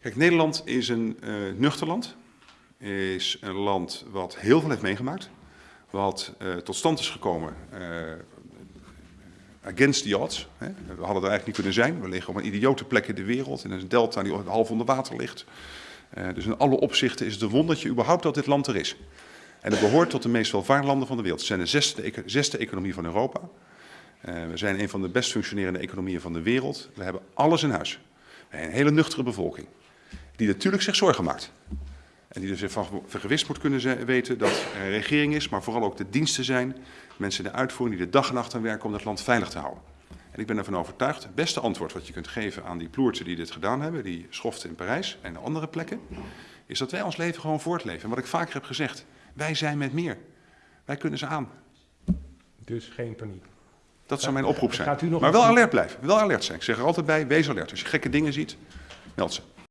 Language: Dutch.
Kijk, Nederland is een uh, nuchter land. Is een land wat heel veel heeft meegemaakt. Wat uh, tot stand is gekomen uh, against the odds. Hè. We hadden er eigenlijk niet kunnen zijn. We liggen op een idiote plek in de wereld. In een delta die half onder water ligt. dus in alle opzichten is het een wondertje überhaupt dat dit land er is. En het behoort tot de meest welvarende landen van de wereld. Het zijn de zesde, zesde economie van Europa. we zijn een van de best functionerende economieën van de wereld. We hebben alles in huis. Een hele nuchtere bevolking die natuurlijk zich zorgen maakt. En die dus ervan vergewist moet kunnen weten dat er een regering is, maar vooral ook de diensten zijn, mensen in de uitvoering die de dag en nacht aan werken om het land veilig te houden. En ik ben ervan overtuigd, het beste antwoord wat je kunt geven aan die ploerten die dit gedaan hebben, die schoften in Parijs en andere plekken, is dat wij ons leven gewoon voortleven. En wat ik vaker heb gezegd, wij zijn met meer. Wij kunnen ze aan. Dus geen paniek. Dat zou mijn oproep zijn. Maar wel alert blijven, wel alert zijn. Ik zeg er altijd bij, wees alert. Als je gekke dingen ziet, meld ze.